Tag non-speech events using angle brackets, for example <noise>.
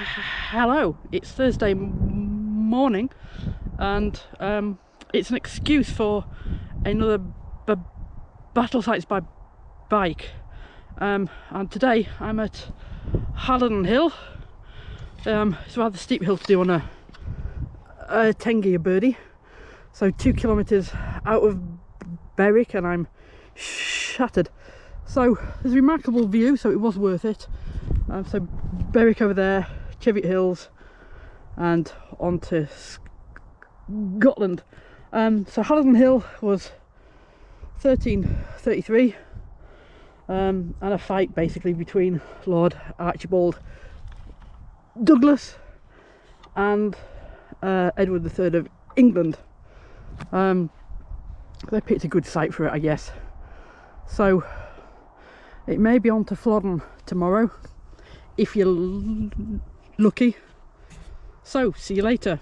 <sighs> hello it's thursday morning and um, it's an excuse for another battle sites by bike. Um, and today i'm at Halidon Hill. Um, it's a rather steep hill to do on a, a 10 gear Birdy. So two kilometers out of Berwick and I'm shattered. So there's a remarkable view so it was worth it. Um, so Berwick over there Cheviot Hills and on to Scotland um, so Halidon Hill was 1333 um, and a fight basically between Lord Archibald Douglas and uh, Edward III of England. Um, they picked a good site for it, I guess. So it may be on to Flodden tomorrow if you're lucky. So see you later.